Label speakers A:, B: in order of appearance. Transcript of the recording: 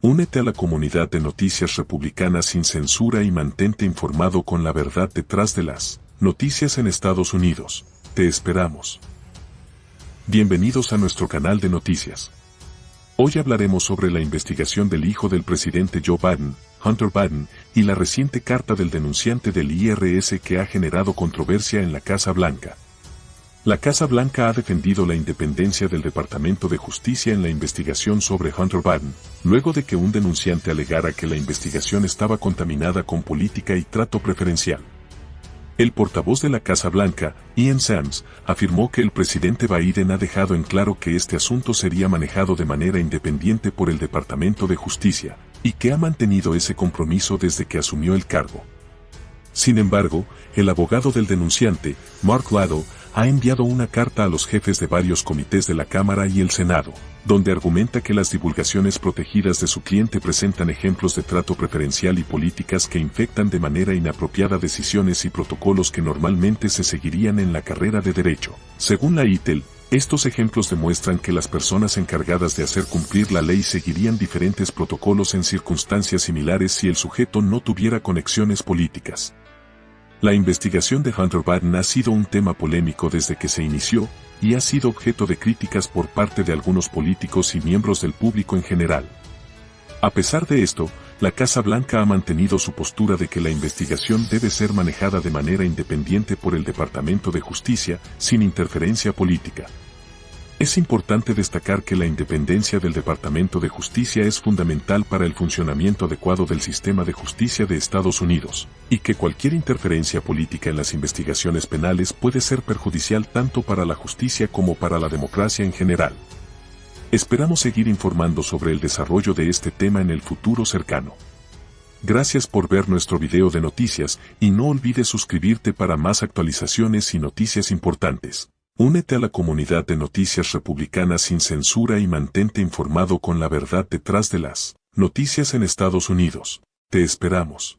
A: Únete a la comunidad de noticias republicanas sin censura y mantente informado con la verdad detrás de las noticias en Estados Unidos. Te esperamos. Bienvenidos a nuestro canal de noticias. Hoy hablaremos sobre la investigación del hijo del presidente Joe Biden, Hunter Biden, y la reciente carta del denunciante del IRS que ha generado controversia en la Casa Blanca. La Casa Blanca ha defendido la independencia del Departamento de Justicia en la investigación sobre Hunter Biden, luego de que un denunciante alegara que la investigación estaba contaminada con política y trato preferencial. El portavoz de la Casa Blanca, Ian Sams, afirmó que el presidente Biden ha dejado en claro que este asunto sería manejado de manera independiente por el Departamento de Justicia, y que ha mantenido ese compromiso desde que asumió el cargo. Sin embargo, el abogado del denunciante, Mark Lado, ha enviado una carta a los jefes de varios comités de la Cámara y el Senado, donde argumenta que las divulgaciones protegidas de su cliente presentan ejemplos de trato preferencial y políticas que infectan de manera inapropiada decisiones y protocolos que normalmente se seguirían en la carrera de derecho. Según la ITEL, estos ejemplos demuestran que las personas encargadas de hacer cumplir la ley seguirían diferentes protocolos en circunstancias similares si el sujeto no tuviera conexiones políticas. La investigación de Hunter Biden ha sido un tema polémico desde que se inició, y ha sido objeto de críticas por parte de algunos políticos y miembros del público en general. A pesar de esto, la Casa Blanca ha mantenido su postura de que la investigación debe ser manejada de manera independiente por el Departamento de Justicia, sin interferencia política. Es importante destacar que la independencia del Departamento de Justicia es fundamental para el funcionamiento adecuado del sistema de justicia de Estados Unidos, y que cualquier interferencia política en las investigaciones penales puede ser perjudicial tanto para la justicia como para la democracia en general. Esperamos seguir informando sobre el desarrollo de este tema en el futuro cercano. Gracias por ver nuestro video de noticias y no olvides suscribirte para más actualizaciones y noticias importantes. Únete a la comunidad de noticias republicanas sin censura y mantente informado con la verdad detrás de las noticias en Estados Unidos. Te esperamos.